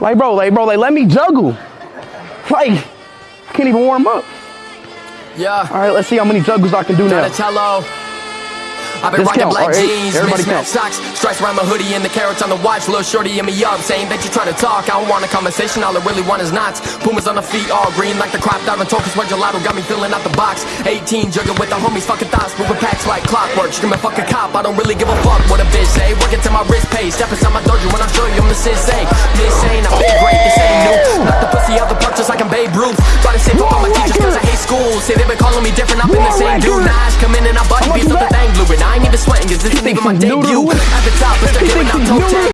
Like, bro, like, bro, like, let me juggle. Like, I can't even warm up. Yeah. All right, let's see how many juggles I can do now. Donatello. I've been rocking black right, jeans, mismatched socks, stripes around my hoodie, and the carats on the watch. Little shorty in me up, saying that you trying to talk. I don't want a conversation, all I really want is knots. Pumas on the feet, all green like the crop diving tokens. Where gelato got me filling out the box. 18 jugging with the homies, fucking thoughts, moving packs like clockwork. Screaming fuck a cop, I don't really give a fuck what a bitch say. Working to my wrist pay, step inside my dojo when I'm show you I'm the sensei. I've been great, this ain't new. Knock the pussy out the park just like I'm Babe Ruth. Try to save up all my teachers cause I hate school. Say they been calling me different, I've been the same dude. Nah, come in and I body beats up the thing blue. And I ain't even sweating cause this isn't even my debut. At the top, but they're He giving out he's toe new to tag.